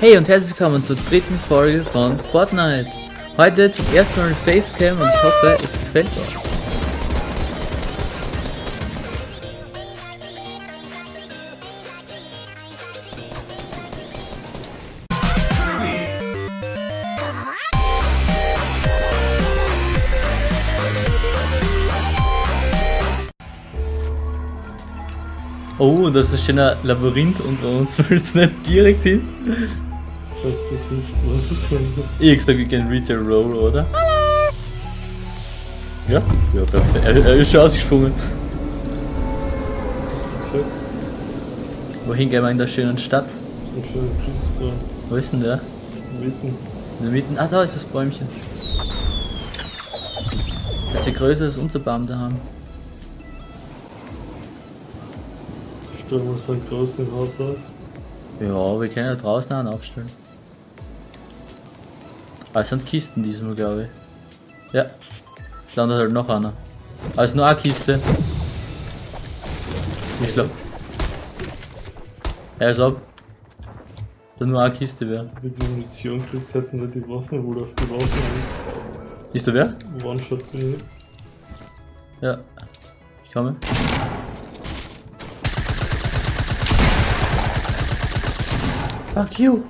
Hey und herzlich willkommen zur dritten Folge von Fortnite. Heute zum ersten Mal Facecam und ich hoffe, es gefällt euch. Oh, das ist ein Labyrinth unter uns. Willst du nicht direkt hin? Was ist, was das? Ich hab gesagt, wir gehen Retail Roll, oder? Ja? Ja, perfekt. Er, er ist schon ausgesprungen. Was? Wohin gehen wir in der schönen Stadt? So ein schöner Christbaum. Wo ist denn der? Mitten. In der Mitte. Ah, da ist das Bäumchen. Das ist ja größer als unser Baum da haben. Stellen wir so ein großes Haus auf. Ja, wir können ja draußen einen aufstellen. Ah, es sind Kisten diesmal, glaube ich. Ja. Es landet halt noch einer. Ah, es ist nur eine Kiste. Ich glaube. Ja, als ob. Das nur eine Kiste wäre. Wenn die Munition gekriegt hätten, wir die Waffen wohl auf die Waffen Ist da wer? One-Shot bin ich. Ja. Ich komme. Fuck you.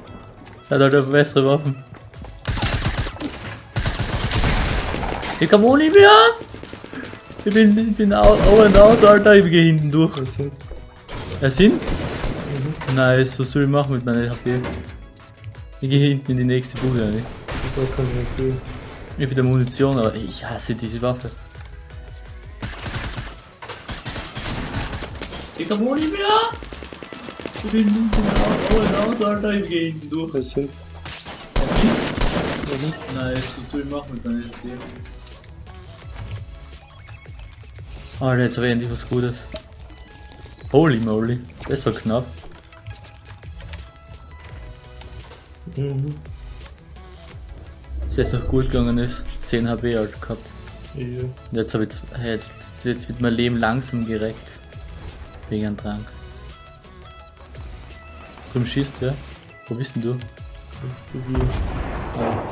Er hat halt bessere Waffen. Ich komm ohne mehr. Ich bin, ich bin out, out and out, Alter. Ich gehe hinten durch. Was sind? Er sind? Nice, was soll ich machen mit meiner HP? Ich gehe hinten in die nächste Bude rein. Kann ich nicht habe wieder Munition, aber ich hasse diese Waffe. Ich komm ohne mehr. Ich bin out, out out, Alter. Ich gehe hinten durch. Was sind? Nice, was soll ich machen mit meiner HP? Alter, jetzt habe ich endlich was Gutes. Holy moly, das war knapp. Mhm. Dass jetzt noch gut gegangen ist. 10 HP halt gehabt. Ja. Jetzt habe ich jetzt, jetzt wird mein Leben langsam gereckt. Wegen einem Trank. Zum schießt wer? Wo bist denn du? Du hier. Ah.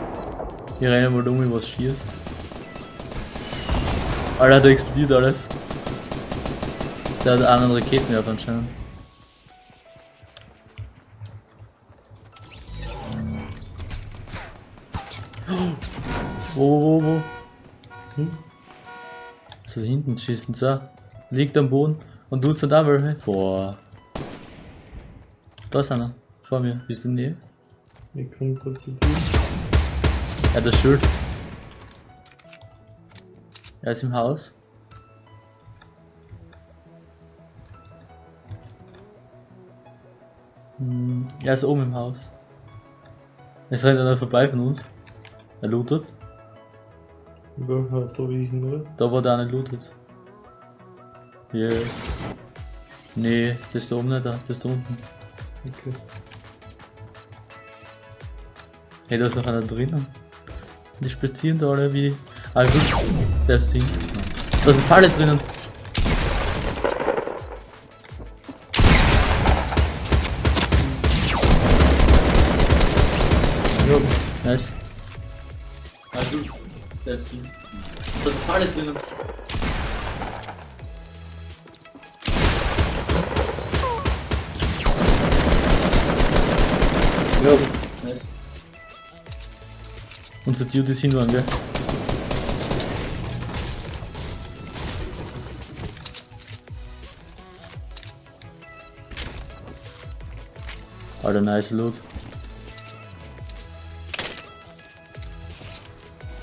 Hier rein mal um, was schießt. Alter, da explodiert alles. Der hat einen Raketenwerfer anscheinend. Wo, wo, wo, wo? Hm? So hinten schießen sie. Liegt am Boden und tut so da welche. Boah. Da ist einer. Vor mir. Bist du in der Nähe? Ich komme kurz zu dir. Er hat das Schild. Er ist im Haus. Hm, er ist oben im Haus. Es rennt einer vorbei von uns. Er lootet. Du wie ich ihn, oder? Da wo der eine lootet. Yeah. Nee, das ist da oben nicht da, das ist da unten. Okay. Hey, da ist noch einer drinnen. Die spazieren da alle wie. Gut. Der ist hinten. Da eine Falle drinnen. Ja. Nice. Also, der ist hinten. Da eine Falle drinnen. Ja. Nice. Unser Dude ist hinten, gell? Alter, nice Loot.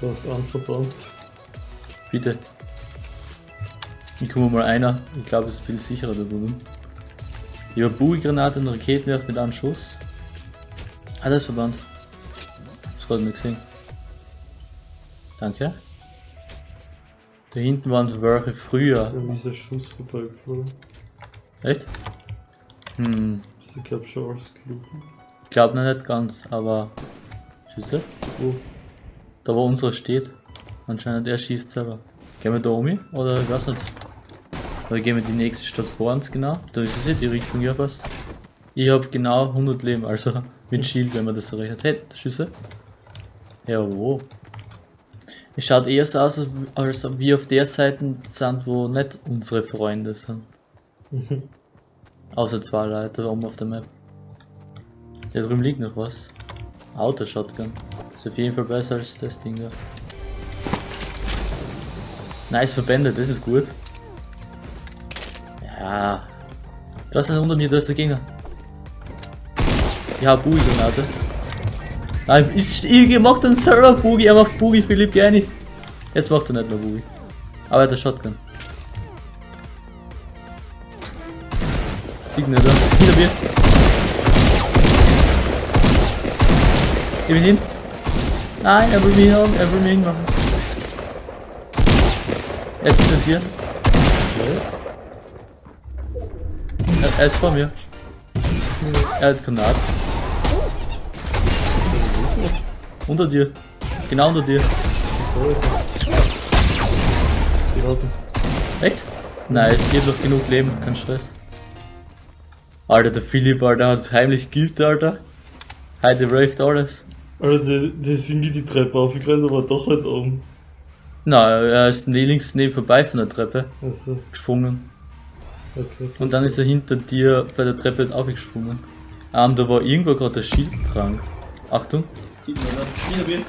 Du hast anverbrannt. Bitte. Ich komme mal einer. Ich glaube, es ist viel sicherer da drüben. Ich habe Bugigranate und Raketenwerfer mit einem Schuss. Ah, das ist verbannt. Das gerade nicht gesehen. Danke. Da hinten waren welche früher. Ist ein Schuss vorbeigeflogen. Echt? Hm, Ist ich glaub schon alles gelootet. ich glaube noch nicht ganz, aber. Schüsse? Wo? Da wo unsere steht. Anscheinend er schießt selber. Gehen wir da um oder ich weiß nicht. Oder gehen wir die nächste Stadt vor uns genau? Da ist es die Richtung ja fast. Ich hab genau 100 Leben, also mit Shield, wenn man das so rechnet. Hey, Schüsse. Ja, wo? Es schaut eher so aus, als ob wir auf der Seite sind, wo nicht unsere Freunde sind. Außer zwei Leute oben auf der Map. Da drüben liegt noch was. Auto-Shotgun. Ist auf jeden Fall besser als das Ding da. Nice verbändet, das ist gut. Ja. Da ist einer unter mir, da ist der Gegner. Ich hab Boogie-Granate. Nein, ist, ich macht einen selber Boogie, er macht Boogie, Philipp, gerne. Jetzt macht er nicht mehr Boogie. Aber er hat eine Shotgun. Nicht, oder? Hinter mir. Geh ihn hin. Nein, er will mich haben, er will mich hinmachen. Er ist hinter dir. Er, er ist vor mir. Er hat Granat. Wo ist er? Unter dir. Genau unter dir. Er? Echt? Nice, ich hab noch genug Leben, kein Stress. Alter, der Philipp, Alter, hat heimlich gilt, Alter. Heute raved alles. Alter, die, die sind wie die Treppe aufgerannt, aber doch nicht oben. Na, er ist ne- links neben vorbei von der Treppe Also, gesprungen. okay. Und dann ist er hinter dir bei der Treppe aufgesprungen. Ähm, da war irgendwo gerade der Schildtrank. Achtung. Sieht man, oder? Hinter mir. Hä?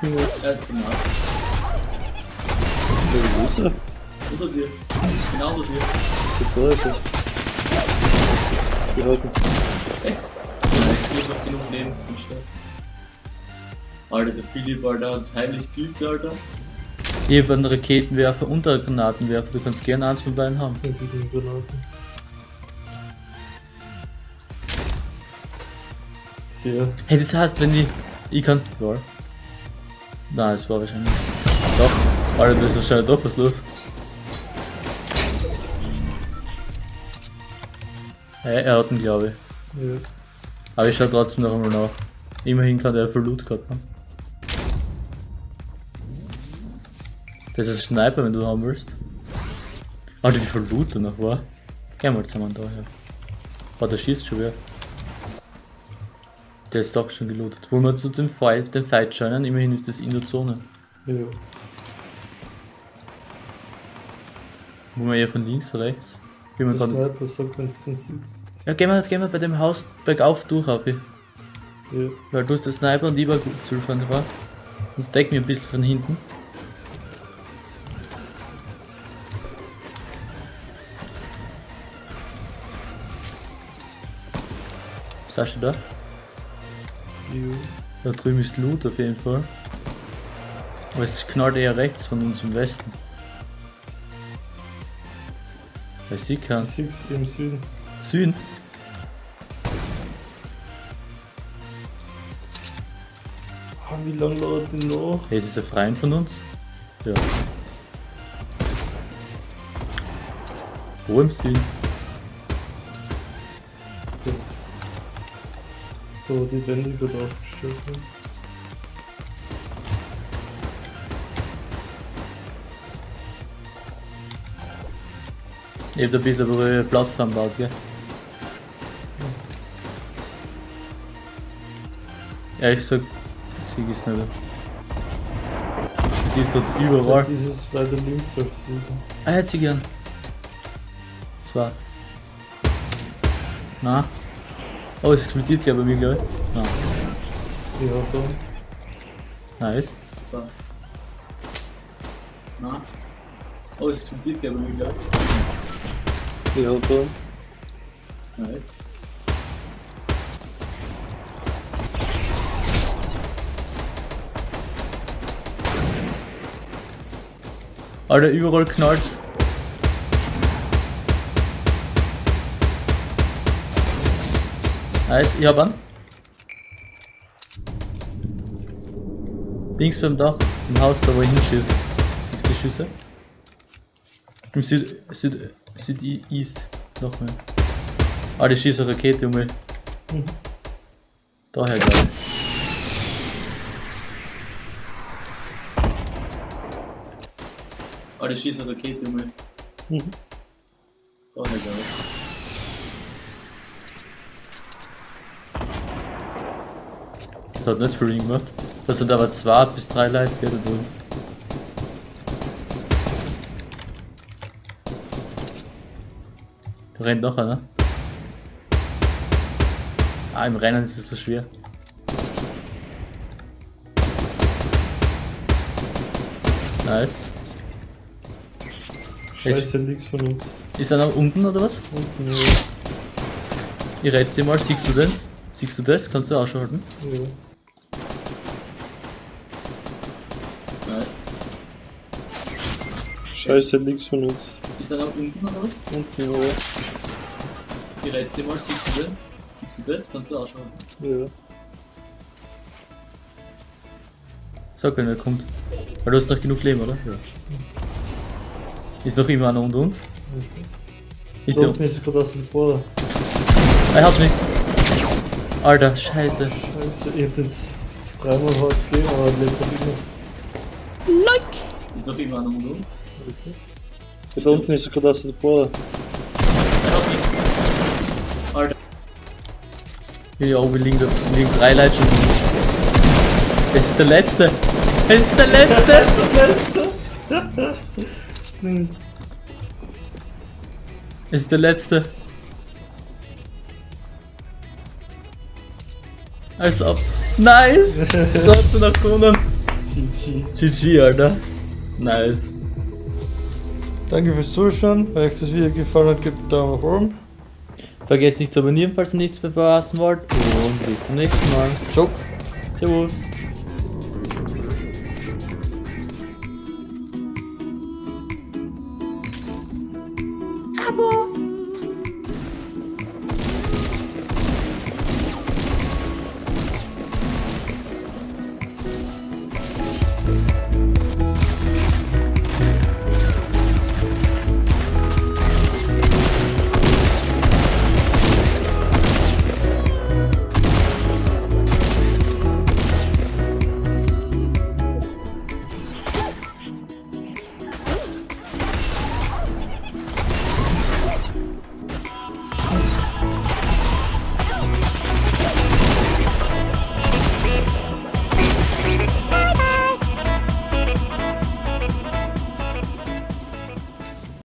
Sieht man nicht. Er ist genau. Wo ist er? Unter dir. Genau unter dir. Ist er. Die hatten. Echt? Nein, ich hab noch genug Stress. Alter, der Philipp, Alter, hat heimlich geübt, Alter. Ich hab einen Raketenwerfer und einen Granatenwerfer. Du kannst gerne eins von beiden haben. Hey, das heißt, wenn die. Ich kann. Lol. Nein, es war wahrscheinlich. Doch. Alter, da ist wahrscheinlich doch was los. Hey, er hat ihn, glaube ich. Ja. Aber ich schau trotzdem noch einmal nach. Immerhin kann der voll Loot gehabt haben. Das ist ein Sniper, wenn du haben willst. Alter, wie viel Loot da noch war. Geh mal zusammen da, ja. Oh, der schießt schon wieder. Der ist doch schon gelootet. Wollen wir zu dem Fight, den Fight schauen? Immerhin ist das in der Zone. Ja. Wollen wir eher von links oder rechts? Der kann. Sniper sagt, wenn du siehst. Ja, gehen wir, gehen wir bei dem Haus bergauf durch, auf. Ja. Weil du hast der Sniper und ich war gut zu fahren, war. Und deck mir ein bisschen von hinten. Du da? Da drüben ist Loot auf jeden Fall. Aber es knallt eher rechts von uns im Westen. Ich kann. Ich sieh's im Süden. Süden. Ah, wie lange dauert denn noch? Hey, das ist ein Freund von uns? Ja. Wo im Süden? Wo die Wände gerade aufgestellt haben. Ich hab da ein bisschen Plattform gebaut, gell? Ehrlich gesagt, sieg ich's nicht. Die dort überall. Jetzt ist es weiter links als Süden. Ah, hätte sie gern. Zwei. Na. Oh, es explodiert ja bei mir, glaube ich. Na. Ja, da. Nice. Na. Oh, es explodiert ja bei mir, glaube da. ich. Nice. Alter, überall knallt. Nice, ich hab einen. Links beim Dach, im Haus, da wo ich hinschieße. Ist die Schüsse? Im Süd, Süd, Süd-East. Noch mehr. Ah, die schießt eine Rakete um mich. Mhm. Daher glaube ich. Ah, der schießt eine Rakete mal. Mhm. Daher glaube ich. Das hat nicht viel gemacht. Das sind aber zwei bis drei Leute gell, da drin. Da rennt noch einer. Ah, im Rennen ist es so schwer. Nice. Scheiße, links von uns. Ist er noch unten oder was? Unten, ja. Ich reiz dir mal, siehst du den? Siehst du das? Kannst du ausschalten? ja. Nice. Scheiße, links von uns. Ist er noch unten oder was? Unten, ja. Reiz dir mal, siehst du den? Siehst du das? Kannst du ausschalten? Ja. Sag, wenn er kommt. Weil du hast noch genug Leben, oder? Ja. Ist noch immer einer unter uns? Ist Da der. unten ist gerade aus dem Boden. Er hat mich. Alter, scheiße. Scheiße, ich hab den dreimal hart gegeben, aber er lebt noch immer. Ist noch immer einer unter uns? Da unten ist er gerade aus dem Boden. Er. Alter. Ja, oben liegen, da, liegen drei Leute schon. Es ist der letzte. Es ist der letzte. Hm. Es ist der letzte. Als ob. Nice! Du noch gewonnen. GG. GG, Alter. Nice. Danke fürs Zuschauen. Wenn euch das Video gefallen hat, gebt einen Daumen nach oben. Vergesst nicht zu abonnieren, falls ihr nichts verpassen wollt. Und bis zum nächsten Mal. Ciao. Servus.